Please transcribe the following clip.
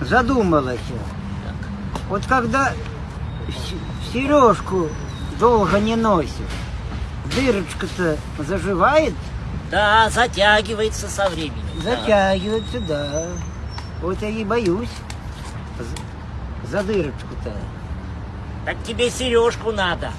задумалась. Вот когда сережку долго не носишь, дырочка-то заживает, Да, затягивается со временем. да. затягивается, да. Вот я и боюсь за- за дырочку-то. Так тебе сережку надо.